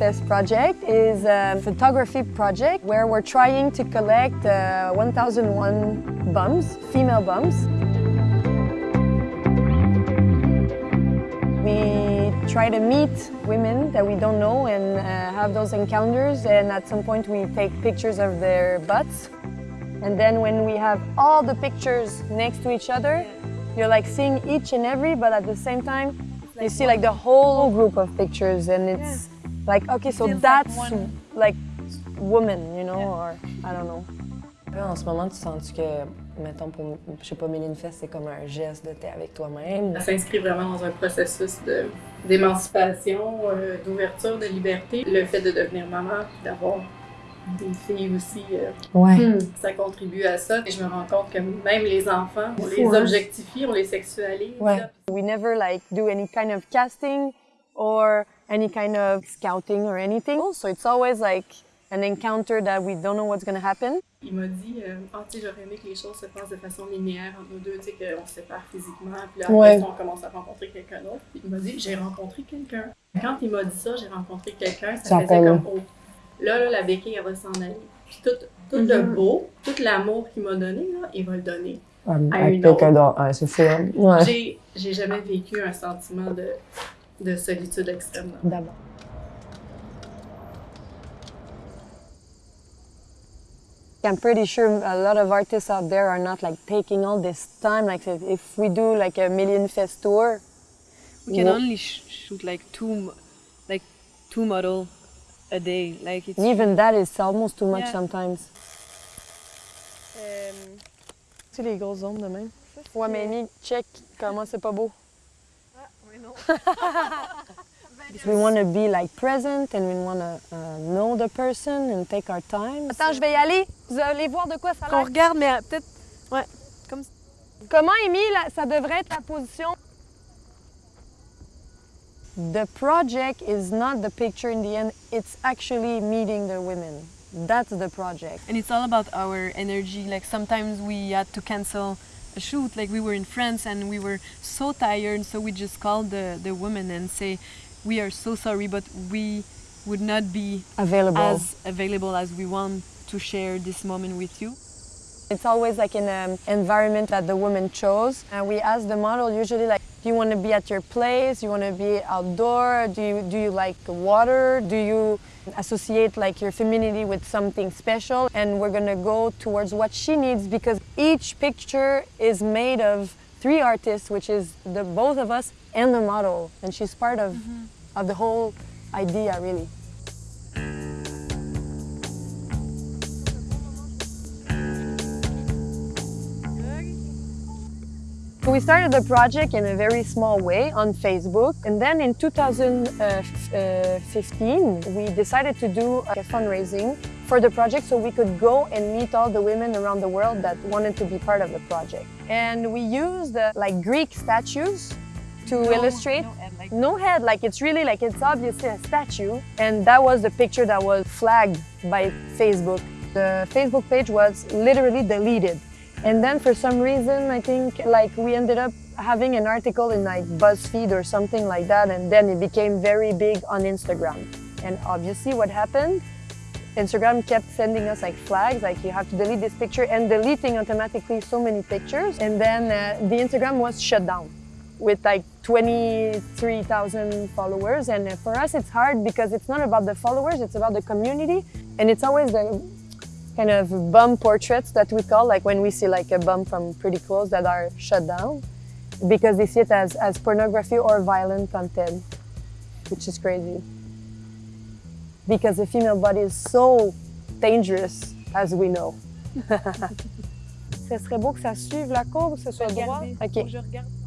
Fesses project is a photography project where we're trying to collect uh, 1001 bums, female bums. We try to meet women that we don't know and uh, have those encounters and at some point we take pictures of their butts. And then when we have all the pictures next to each other, you're like seeing each and every, but at the same time, you see like the whole group of pictures and it's like, okay, so Feels like that's one. like woman, you know, or I don't know. Là, en ce moment, tu sens que, mettons, pour, je sais pas, Méline Fest, c'est comme un geste de t'es avec toi-même? Ça s'inscrit vraiment dans un processus d'émancipation, euh, d'ouverture, de liberté. Le fait de devenir maman, d'avoir des filles aussi, euh, Ouais. ça contribue à ça. Et je me rends compte que même les enfants, on les hein? objectifie, on les sexualise. Ouais. We never like do any kind of casting or any kind of scouting or anything. So it's always like an encounter that we don't know what's gonna happen. Il m'a dit, euh, ah, tu sais, j'aurais aimé que les choses se passent de façon linéaire entre nous deux, tu sais, qu'on se sépare physiquement, puis là, après Ouais. on commence à rencontrer quelqu'un d'autre. Puis il m'a dit, j'ai rencontré quelqu'un. Quand il m'a dit ça, j'ai rencontré quelqu'un, ça Ça faisait comme, oh, là, là, la béquille, elle va s'en aller. Puis tout, tout le beau, tout l'amour qu'il m'a donné, là, il va le donner. Ouais, À quelqu'un d'autre. Ouais, c'est fou, hein? Ouais. J'ai jamais vécu un sentiment de, de solitude extrême. D'abord. I'm pretty sure a lot of artists out there are not like taking all this time. Like if- if we do like a Million Fest tour, We can only sh shoot like two, like two model a day. Like it's even that is almost too much Yeah. sometimes. Tu sais les grosses ondes de même? Ouais, mais Amy, check comment c'est pas beau. We want to be like present and we want to uh, know the person and take our time. Attends, je vais y aller. Vous allez voir de quoi ça a qu'on l'air. regarde, mais euh, peut-être ouais, comme Comment, Amy, là, ça devrait être la position? The project is not the picture in the end, it's actually meeting the women. That's the project. and it's all about our energy. Like sometimes we had to cancel a shoot. Like we were in France and we were so tired, so we just called the the woman and say, "We are so sorry, but we would not be Available. as available as we want to share this moment with you." It's always like in an environment that the woman chose. And we ask the model usually like, do you want to be at your place? Do you want to be outdoor? Do you, do you like water? Do you associate like your femininity with something special? And we're going to go towards what she needs because each picture is made of three artists, which is the both of us and the model. And she's part of, mm-hmm. of the whole idea really. So we started the project in a very small way on Facebook, and then in 2015 we decided to do a fundraising for the project so we could go and meet all the women around the world that wanted to be part of the project. And we used uh, like Greek statues to illustrate no head, like it's really like it's obviously a statue. And that was the picture that was flagged by Facebook. The Facebook page was literally deleted. And then for some reason, I think like we ended up having an article in like BuzzFeed or something like that. And then it became very big on Instagram. And obviously what happened, Instagram kept sending us like flags, like you have to delete this picture and deleting automatically so many pictures. And then uh, the Instagram was shut down with like 23,000 followers. And uh, for us, it's hard because it's not about the followers, it's about the community. And it's always the kind of bum portraits that we call, like when we see like a bum from pretty close that are shut down because they see it as, as pornography or violent content, which is crazy. Because the female body is so dangerous, as we know. Ce serait beau que ça suive la courbe, que ce soit droit. Regardez, Ok.